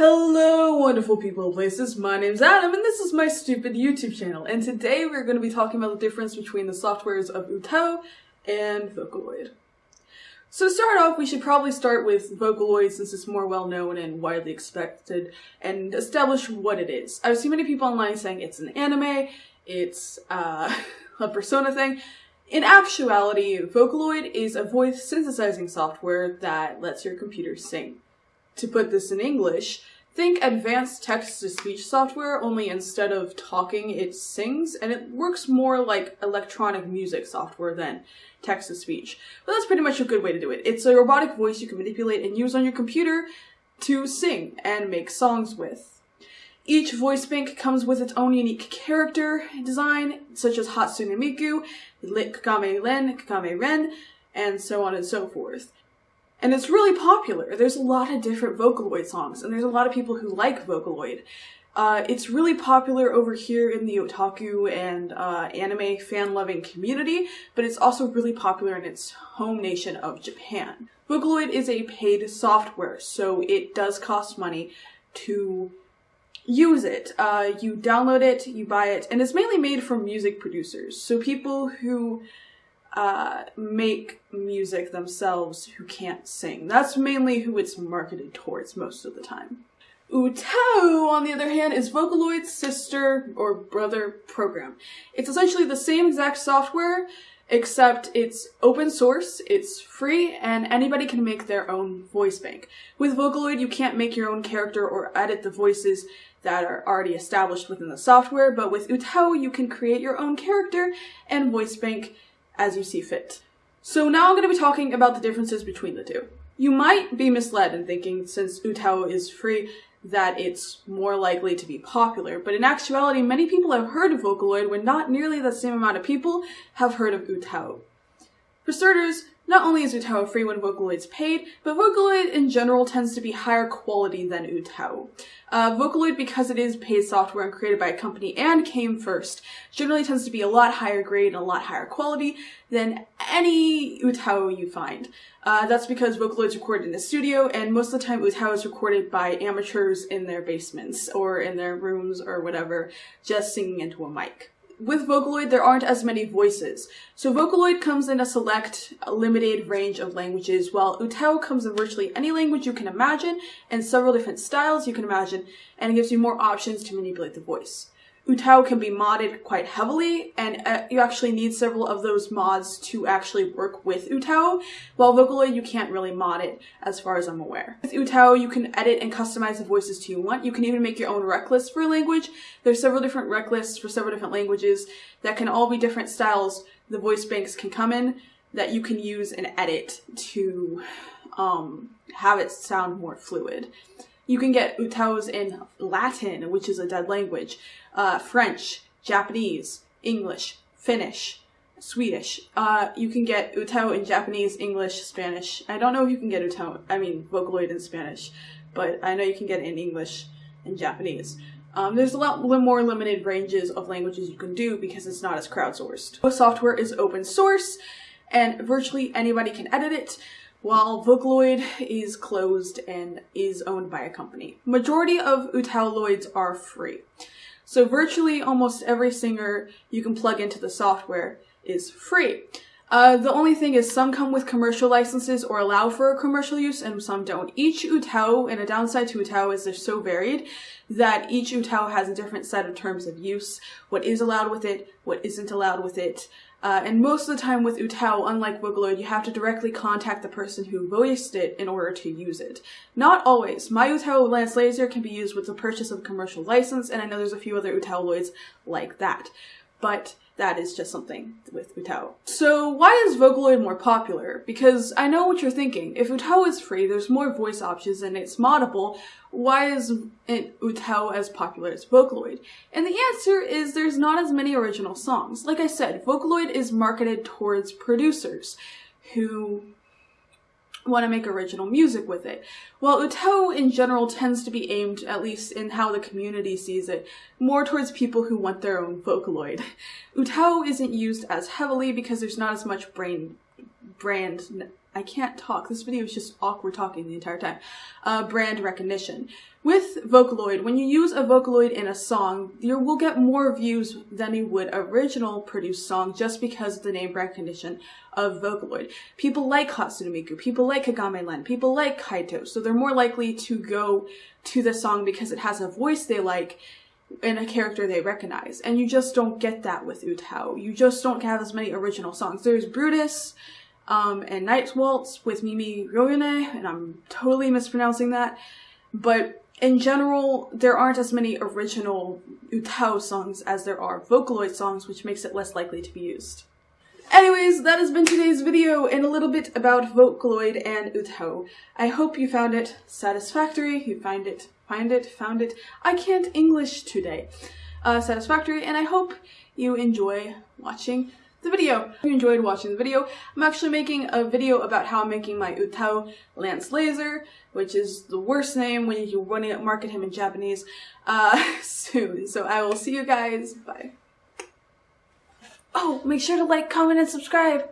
Hello, wonderful people and places. My name's Adam, and this is my stupid YouTube channel. And today we're going to be talking about the difference between the softwares of UTAU and Vocaloid. So to start off, we should probably start with Vocaloid since it's more well known and widely expected, and establish what it is. I've seen many people online saying it's an anime, it's uh, a Persona thing. In actuality, Vocaloid is a voice synthesizing software that lets your computer sing to put this in English, think advanced text-to-speech software, only instead of talking, it sings, and it works more like electronic music software than text-to-speech. But that's pretty much a good way to do it. It's a robotic voice you can manipulate and use on your computer to sing and make songs with. Each voice bank comes with its own unique character design, such as Hatsune Miku, Kakame Ren, Kakame Ren, and so on and so forth. And it's really popular. There's a lot of different Vocaloid songs, and there's a lot of people who like Vocaloid. Uh, it's really popular over here in the otaku and uh, anime fan-loving community, but it's also really popular in its home nation of Japan. Vocaloid is a paid software, so it does cost money to use it. Uh, you download it, you buy it, and it's mainly made for music producers. So people who uh, make music themselves who can't sing. That's mainly who it's marketed towards most of the time. UTAU, on the other hand, is Vocaloid's sister or brother program. It's essentially the same exact software, except it's open source, it's free, and anybody can make their own voice bank. With Vocaloid, you can't make your own character or edit the voices that are already established within the software, but with UTAU, you can create your own character and voice bank as you see fit. So now I'm going to be talking about the differences between the two. You might be misled in thinking, since UTAU is free, that it's more likely to be popular, but in actuality, many people have heard of Vocaloid when not nearly the same amount of people have heard of UTAU. For starters, not only is UTAU free when Vocaloid's paid, but Vocaloid in general tends to be higher quality than UTAU. Uh, Vocaloid, because it is paid software and created by a company and came first, generally tends to be a lot higher grade and a lot higher quality than any UTAU you find. Uh, that's because Vocaloid's recorded in a studio, and most of the time UTAU is recorded by amateurs in their basements or in their rooms or whatever, just singing into a mic with Vocaloid, there aren't as many voices. So Vocaloid comes in a select, limited range of languages, while UTAU comes in virtually any language you can imagine, and several different styles you can imagine, and it gives you more options to manipulate the voice. UTAU can be modded quite heavily, and uh, you actually need several of those mods to actually work with UTAU, while Vocaloid you can't really mod it, as far as I'm aware. With UTAU, you can edit and customize the voices to you want. You can even make your own rec list for a language. There's several different rec lists for several different languages that can all be different styles the voice banks can come in that you can use and edit to um, have it sound more fluid. You can get UTAUs in Latin, which is a dead language uh, French, Japanese, English, Finnish, Swedish. Uh, you can get UTAU in Japanese, English, Spanish. I don't know if you can get UTAU, I mean Vocaloid in Spanish, but I know you can get it in English and Japanese. Um, there's a lot more limited ranges of languages you can do because it's not as crowdsourced. The software is open source and virtually anybody can edit it, while Vocaloid is closed and is owned by a company. Majority of UTAUloids are free. So virtually almost every singer you can plug into the software is free. Uh, the only thing is some come with commercial licenses or allow for commercial use and some don't. Each UTAU, and a downside to UTAU is they're so varied that each UTAU has a different set of terms of use, what is allowed with it, what isn't allowed with it, uh, and most of the time with UTAU, unlike Vocaloid, you have to directly contact the person who voiced it in order to use it. Not always. My UTAU Lance Laser can be used with the purchase of a commercial license, and I know there's a few other UTAUloids like that. But that is just something with UTAU. So why is Vocaloid more popular? Because I know what you're thinking. If UTAU is free, there's more voice options and it's moddable, why is UTAU as popular as Vocaloid? And the answer is there's not as many original songs. Like I said, Vocaloid is marketed towards producers who want to make original music with it. While UTAU in general tends to be aimed, at least in how the community sees it, more towards people who want their own Vocaloid. UTAU isn't used as heavily because there's not as much brain brand I can't talk. This video is just awkward talking the entire time. Uh, brand recognition. With Vocaloid, when you use a Vocaloid in a song, you will get more views than you would original produced song just because of the name recognition of Vocaloid. People like Hatsune Miku, people like Kagame Len, people like Kaito, so they're more likely to go to the song because it has a voice they like in a character they recognize. And you just don't get that with UTAU. You just don't have as many original songs. There's Brutus um, and Night's Waltz with Mimi Ryone, and I'm totally mispronouncing that. But in general, there aren't as many original UTAU songs as there are Vocaloid songs, which makes it less likely to be used. Anyways, that has been today's video and a little bit about Vocaloid and UTAU. I hope you found it satisfactory, you find it find it, found it. I can't English today. Uh, satisfactory, and I hope you enjoy watching the video. If you enjoyed watching the video, I'm actually making a video about how I'm making my UTAU Lance Laser, which is the worst name when you want to market him in Japanese, uh, soon. So I will see you guys. Bye. Oh, make sure to like, comment, and subscribe.